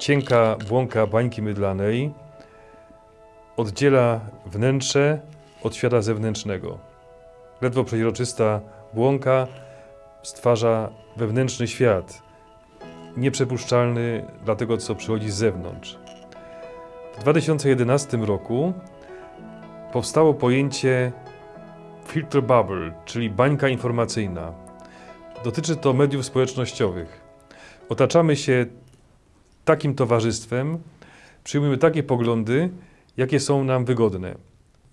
cienka błąka bańki mydlanej oddziela wnętrze od świata zewnętrznego. Ledwo przeźroczysta błąka stwarza wewnętrzny świat, nieprzepuszczalny dla tego, co przychodzi z zewnątrz. W 2011 roku powstało pojęcie filter bubble, czyli bańka informacyjna. Dotyczy to mediów społecznościowych. Otaczamy się takim towarzystwem, przyjmujemy takie poglądy, jakie są nam wygodne.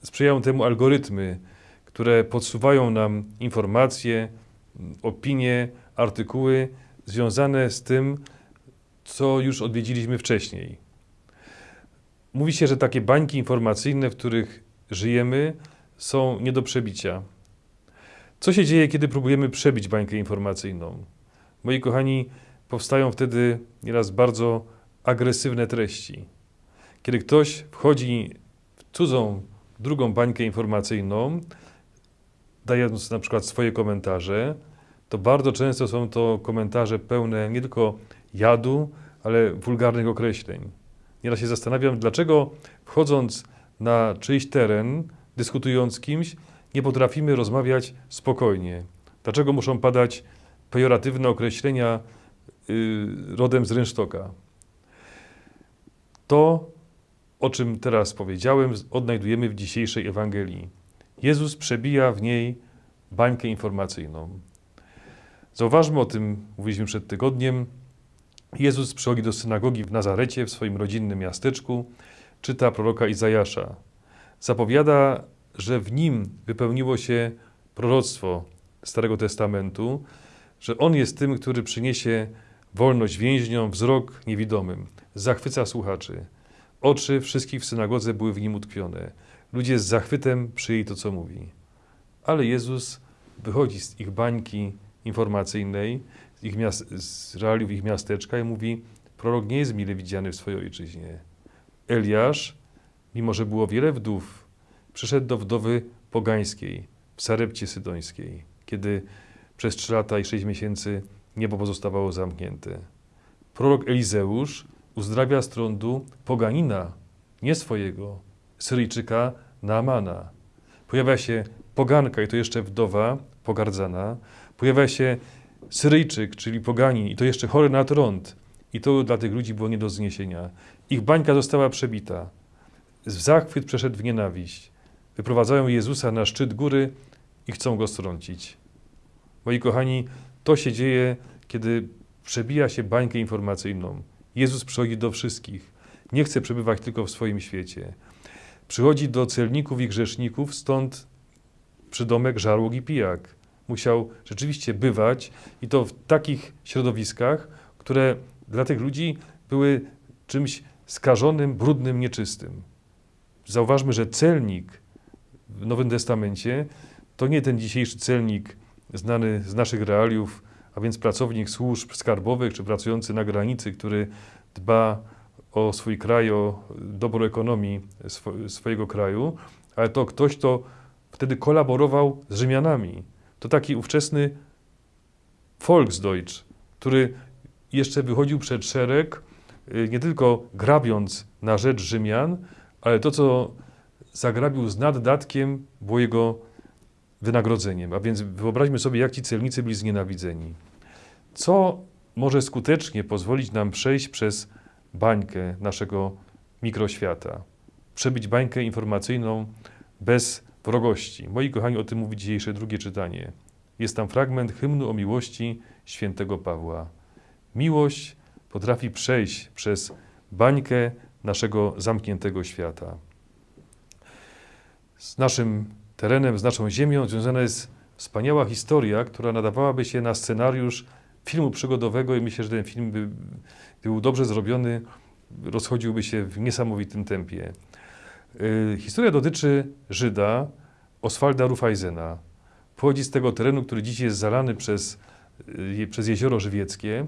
Sprzyjają temu algorytmy, które podsuwają nam informacje, opinie, artykuły związane z tym, co już odwiedziliśmy wcześniej. Mówi się, że takie bańki informacyjne, w których żyjemy, są nie do przebicia. Co się dzieje, kiedy próbujemy przebić bańkę informacyjną? Moi kochani, powstają wtedy nieraz bardzo agresywne treści. Kiedy ktoś wchodzi w cudzą, drugą bańkę informacyjną, dając na przykład swoje komentarze, to bardzo często są to komentarze pełne nie tylko jadu, ale wulgarnych określeń. Nieraz się zastanawiam, dlaczego wchodząc na czyjś teren, dyskutując z kimś, nie potrafimy rozmawiać spokojnie. Dlaczego muszą padać pejoratywne określenia rodem z rynsztoka? To, o czym teraz powiedziałem, odnajdujemy w dzisiejszej Ewangelii. Jezus przebija w niej bańkę informacyjną. Zauważmy o tym, mówiliśmy przed tygodniem. Jezus przychodzi do synagogi w Nazarecie, w swoim rodzinnym miasteczku, czyta proroka Izajasza. Zapowiada, że w nim wypełniło się proroctwo Starego Testamentu, że On jest tym, który przyniesie wolność więźniom, wzrok niewidomym, zachwyca słuchaczy. Oczy wszystkich w synagodze były w nim utkwione. Ludzie z zachwytem przyjęli to, co mówi. Ale Jezus wychodzi z ich bańki informacyjnej, z, ich miast, z realiów ich miasteczka i mówi, prorok nie jest mile widziany w swojej ojczyźnie. Eliasz, mimo że było wiele wdów, przyszedł do wdowy pogańskiej w Sarepcie Sydońskiej, kiedy przez trzy lata i sześć miesięcy niebo pozostawało zamknięte. Prorok Elizeusz uzdrawia z trądu poganina, nie swojego, Syryjczyka Naamana. Pojawia się poganka i to jeszcze wdowa, pogardzana. Pojawia się Syryjczyk, czyli poganin i to jeszcze chory na trąd. I to dla tych ludzi było nie do zniesienia. Ich bańka została przebita. W zachwyt przeszedł w nienawiść. Wyprowadzają Jezusa na szczyt góry i chcą go strącić. Moi kochani, to się dzieje, kiedy przebija się bańkę informacyjną. Jezus przychodzi do wszystkich. Nie chce przebywać tylko w swoim świecie. Przychodzi do celników i grzeszników, stąd przydomek żarłok i pijak. Musiał rzeczywiście bywać i to w takich środowiskach, które dla tych ludzi były czymś skażonym, brudnym, nieczystym. Zauważmy, że celnik w Nowym Testamencie to nie ten dzisiejszy celnik znany z naszych realiów, a więc pracownik służb skarbowych czy pracujący na granicy, który dba o swój kraj, o dobro ekonomii swo swojego kraju, ale to ktoś, kto wtedy kolaborował z Rzymianami. To taki ówczesny Volksdeutsch, który jeszcze wychodził przed szereg, y, nie tylko grabiąc na rzecz Rzymian, ale to, co zagrabił z naddatkiem, było jego wynagrodzeniem. A więc wyobraźmy sobie, jak ci celnicy byli znienawidzeni. Co może skutecznie pozwolić nam przejść przez bańkę naszego mikroświata? Przebyć bańkę informacyjną bez wrogości. Moi kochani, o tym mówi dzisiejsze drugie czytanie. Jest tam fragment hymnu o miłości świętego Pawła. Miłość potrafi przejść przez bańkę naszego zamkniętego świata. Z naszym terenem, z naszą ziemią związana jest wspaniała historia, która nadawałaby się na scenariusz filmu przygodowego i myślę, że ten film by, był dobrze zrobiony, rozchodziłby się w niesamowitym tempie. Yy, historia dotyczy Żyda Oswalda Rufajzena. Pochodzi z tego terenu, który dziś jest zalany przez, yy, przez jezioro żywieckie,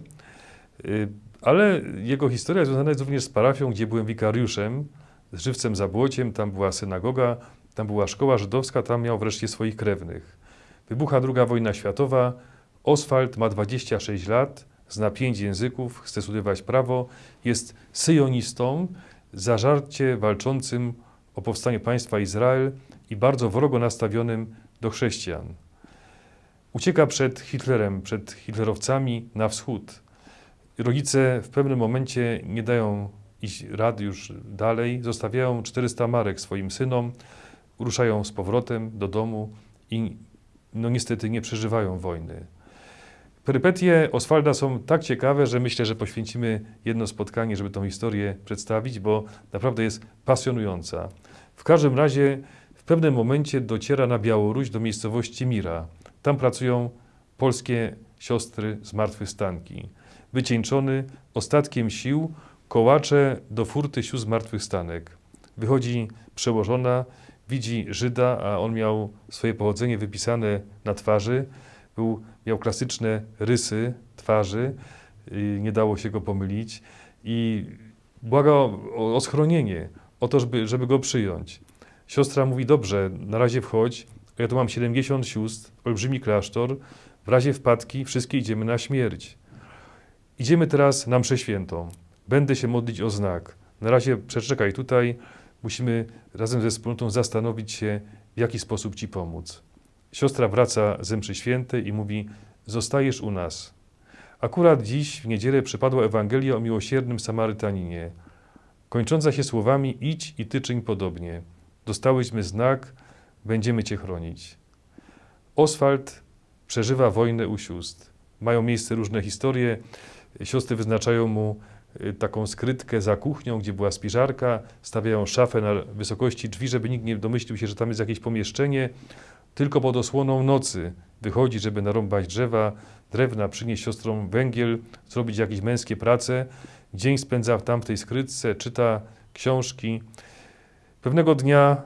yy, ale jego historia związana jest również z parafią, gdzie byłem wikariuszem, z żywcem Zabłociem, tam była synagoga, tam była szkoła żydowska, tam miał wreszcie swoich krewnych. Wybucha II wojna światowa, Oswald ma 26 lat, zna pięć języków, chce studiować prawo, jest syjonistą, zażarcie walczącym o powstanie państwa Izrael i bardzo wrogo nastawionym do chrześcijan. Ucieka przed Hitlerem, przed hitlerowcami na wschód. Rodzice w pewnym momencie nie dają iść rady już dalej, zostawiają 400 marek swoim synom, ruszają z powrotem do domu i no niestety nie przeżywają wojny. Perypetie Oswalda są tak ciekawe, że myślę, że poświęcimy jedno spotkanie, żeby tą historię przedstawić, bo naprawdę jest pasjonująca. W każdym razie w pewnym momencie dociera na Białoruś do miejscowości Mira. Tam pracują polskie siostry zmartwychwstanki. Wycieńczony ostatkiem sił kołacze do furty sił zmartwychwstanek. Wychodzi przełożona, widzi Żyda, a on miał swoje pochodzenie wypisane na twarzy. Był, miał klasyczne rysy twarzy, nie dało się go pomylić i błaga o, o schronienie, o to, żeby, żeby go przyjąć. Siostra mówi, dobrze, na razie wchodź, ja tu mam 70 sióstr, olbrzymi klasztor, w razie wpadki wszystkie idziemy na śmierć. Idziemy teraz na mszę świętą. Będę się modlić o znak. Na razie przeczekaj tutaj, musimy razem ze wspólnotą zastanowić się, w jaki sposób Ci pomóc. Siostra wraca ze mszy świętej i mówi, zostajesz u nas. Akurat dziś w niedzielę przypadła Ewangelia o miłosiernym Samarytaninie, kończąca się słowami idź i ty czyń podobnie. Dostałyśmy znak, będziemy Cię chronić. Oswald przeżywa wojnę u sióstr. Mają miejsce różne historie. Siostry wyznaczają mu taką skrytkę za kuchnią, gdzie była spiżarka, stawiają szafę na wysokości drzwi, żeby nikt nie domyślił się, że tam jest jakieś pomieszczenie. Tylko pod osłoną nocy wychodzi, żeby narąbać drzewa, drewna, przynieść siostrom węgiel, zrobić jakieś męskie prace. Dzień spędza w tej skrytce, czyta książki. Pewnego dnia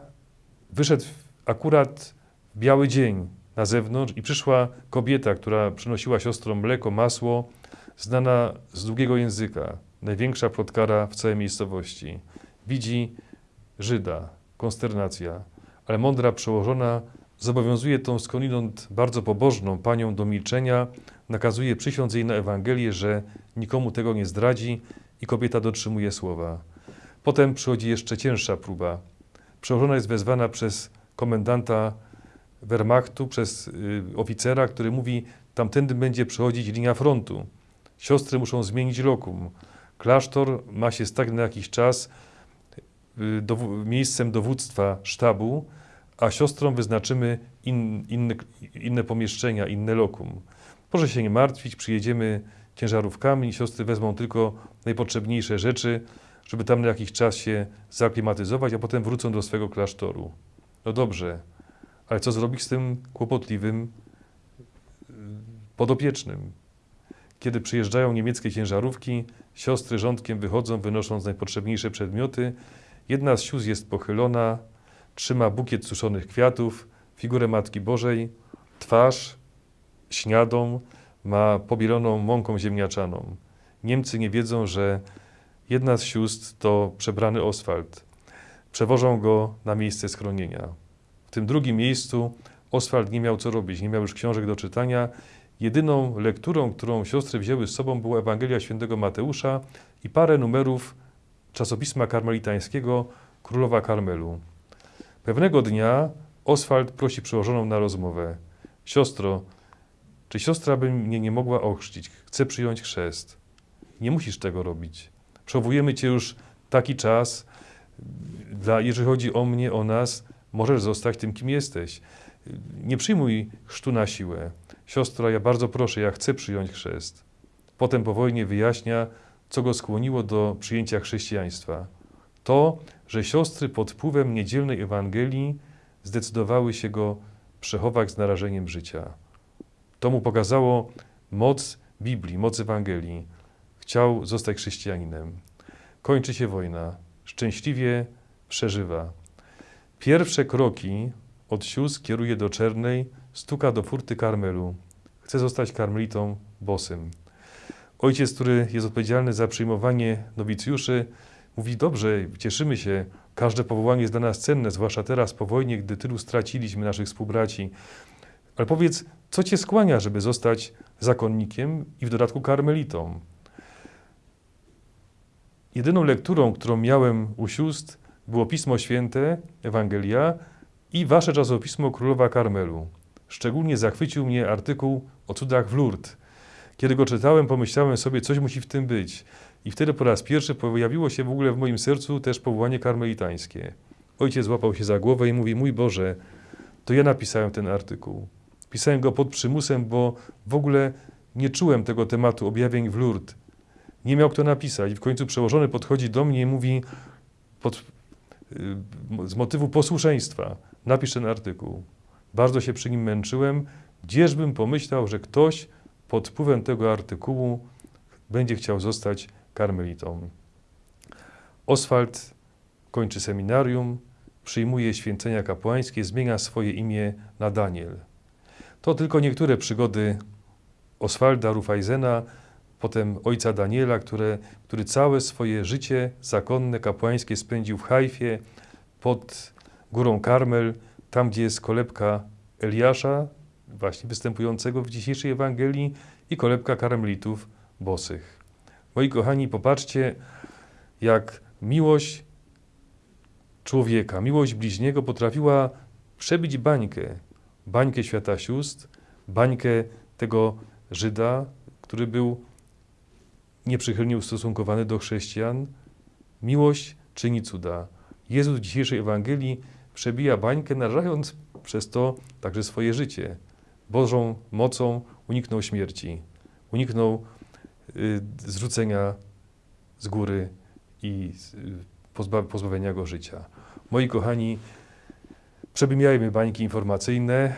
wyszedł akurat biały dzień na zewnątrz i przyszła kobieta, która przynosiła siostrom mleko, masło, znana z długiego języka, największa plotkara w całej miejscowości. Widzi Żyda, konsternacja, ale mądra przełożona zobowiązuje tą skądinąd bardzo pobożną panią do milczenia, nakazuje przysiąc jej na Ewangelię, że nikomu tego nie zdradzi i kobieta dotrzymuje słowa. Potem przychodzi jeszcze cięższa próba. Przełożona jest wezwana przez komendanta Wehrmachtu, przez y, oficera, który mówi, tamtędy będzie przechodzić linia frontu. Siostry muszą zmienić lokum. Klasztor ma się stać na jakiś czas y, miejscem dowództwa sztabu, a siostrom wyznaczymy in, inne, inne pomieszczenia, inne lokum. Proszę się nie martwić, przyjedziemy ciężarówkami siostry wezmą tylko najpotrzebniejsze rzeczy, żeby tam na jakiś czas się zaklimatyzować, a potem wrócą do swego klasztoru. No dobrze, ale co zrobić z tym kłopotliwym y, podopiecznym? Kiedy przyjeżdżają niemieckie ciężarówki, siostry rządkiem wychodzą, wynosząc najpotrzebniejsze przedmioty. Jedna z sióstr jest pochylona, trzyma bukiet suszonych kwiatów, figurę Matki Bożej, twarz śniadą, ma pobieloną mąką ziemniaczaną. Niemcy nie wiedzą, że jedna z sióstr to przebrany Oswald. Przewożą go na miejsce schronienia. W tym drugim miejscu Oswald nie miał co robić, nie miał już książek do czytania. Jedyną lekturą, którą siostry wzięły z sobą, była Ewangelia Świętego Mateusza i parę numerów czasopisma karmelitańskiego Królowa Karmelu. Pewnego dnia Oswald prosi przełożoną na rozmowę. Siostro, czy siostra by mnie nie mogła ochrzcić? Chcę przyjąć chrzest. Nie musisz tego robić. Przechowujemy cię już taki czas. Dla, jeżeli chodzi o mnie, o nas, możesz zostać tym, kim jesteś. Nie przyjmuj chrztu na siłę. Siostra, ja bardzo proszę, ja chcę przyjąć chrzest. Potem po wojnie wyjaśnia, co go skłoniło do przyjęcia chrześcijaństwa. To, że siostry pod wpływem niedzielnej Ewangelii zdecydowały się go przechować z narażeniem życia. To mu pokazało moc Biblii, moc Ewangelii. Chciał zostać chrześcijaninem. Kończy się wojna. Szczęśliwie przeżywa. Pierwsze kroki od sióstr kieruje do Czernej, stuka do furty Karmelu. Chce zostać karmelitą bosym. Ojciec, który jest odpowiedzialny za przyjmowanie nowicjuszy, mówi: Dobrze, cieszymy się, każde powołanie jest dla nas cenne, zwłaszcza teraz po wojnie, gdy tylu straciliśmy naszych współbraci. Ale powiedz, co cię skłania, żeby zostać zakonnikiem i w dodatku karmelitą? Jedyną lekturą, którą miałem u sióstr, było Pismo Święte, Ewangelia i wasze czasopismo Królowa Karmelu. Szczególnie zachwycił mnie artykuł o cudach w Lourdes. Kiedy go czytałem, pomyślałem sobie, coś musi w tym być. I wtedy po raz pierwszy pojawiło się w ogóle w moim sercu też powołanie karmelitańskie. Ojciec złapał się za głowę i mówi: Mój Boże, to ja napisałem ten artykuł. Pisałem go pod przymusem, bo w ogóle nie czułem tego tematu objawień w Lourdes. Nie miał kto napisać. I w końcu przełożony podchodzi do mnie i mówi pod, y, z motywu posłuszeństwa: napisz ten artykuł. Bardzo się przy nim męczyłem. Gdzieżbym pomyślał, że ktoś pod wpływem tego artykułu będzie chciał zostać karmelitą. Oswald kończy seminarium, przyjmuje święcenia kapłańskie, zmienia swoje imię na Daniel. To tylko niektóre przygody Oswalda Rufajzena, potem ojca Daniela, które, który całe swoje życie zakonne, kapłańskie spędził w Hajfie, pod górą Karmel, tam gdzie jest kolebka Eliasza, właśnie występującego w dzisiejszej Ewangelii, i kolebka karmelitów bosych. Moi kochani, popatrzcie, jak miłość człowieka, miłość bliźniego potrafiła przebić bańkę, bańkę świata sióstr, bańkę tego Żyda, który był nieprzychylnie ustosunkowany do chrześcijan. Miłość czyni cuda. Jezus w dzisiejszej Ewangelii przebija bańkę, narażając przez to także swoje życie. Bożą mocą uniknął śmierci, uniknął y, zrzucenia z góry i y, pozba pozbawienia go życia. Moi kochani, przebijajmy bańki informacyjne,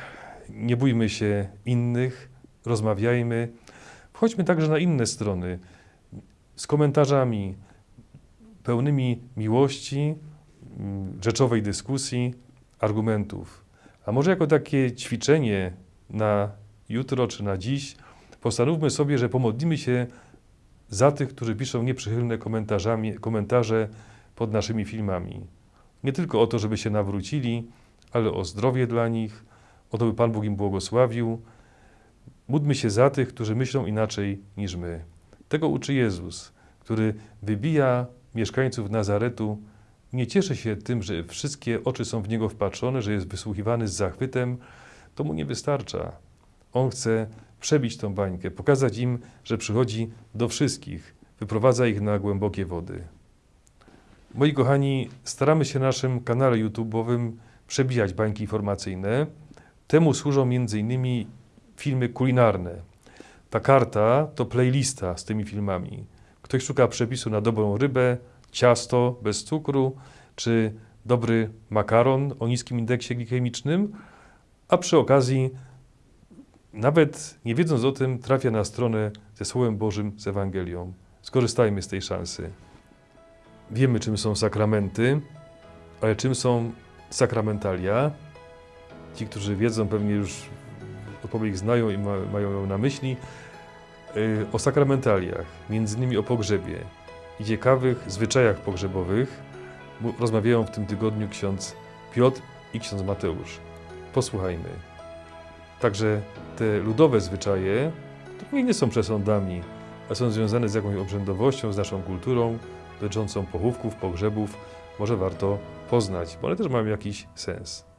nie bójmy się innych, rozmawiajmy. Wchodźmy także na inne strony z komentarzami pełnymi miłości, rzeczowej dyskusji, argumentów. A może jako takie ćwiczenie na jutro czy na dziś, postanówmy sobie, że pomodlimy się za tych, którzy piszą nieprzychylne komentarzami, komentarze pod naszymi filmami. Nie tylko o to, żeby się nawrócili, ale o zdrowie dla nich, o to, by Pan Bóg im błogosławił. Módlmy się za tych, którzy myślą inaczej niż my. Tego uczy Jezus, który wybija mieszkańców Nazaretu, nie cieszy się tym, że wszystkie oczy są w Niego wpatrzone, że jest wysłuchiwany z zachwytem. To mu nie wystarcza. On chce przebić tą bańkę, pokazać im, że przychodzi do wszystkich, wyprowadza ich na głębokie wody. Moi kochani, staramy się na naszym kanale YouTube'owym przebijać bańki informacyjne. Temu służą m.in. filmy kulinarne. Ta karta to playlista z tymi filmami. Ktoś szuka przepisu na dobrą rybę, ciasto bez cukru, czy dobry makaron o niskim indeksie glikemicznym, a przy okazji, nawet nie wiedząc o tym, trafia na stronę ze Słowem Bożym, z Ewangelią. Skorzystajmy z tej szansy. Wiemy, czym są sakramenty, ale czym są sakramentalia? Ci, którzy wiedzą, pewnie już odpowiedź znają i ma, mają ją na myśli. Yy, o sakramentaliach, między innymi o pogrzebie i ciekawych zwyczajach pogrzebowych rozmawiają w tym tygodniu ksiądz Piotr i ksiądz Mateusz. Posłuchajmy. Także te ludowe zwyczaje nie są przesądami, a są związane z jakąś obrzędowością, z naszą kulturą dotyczącą pochówków, pogrzebów. Może warto poznać, bo one też mają jakiś sens.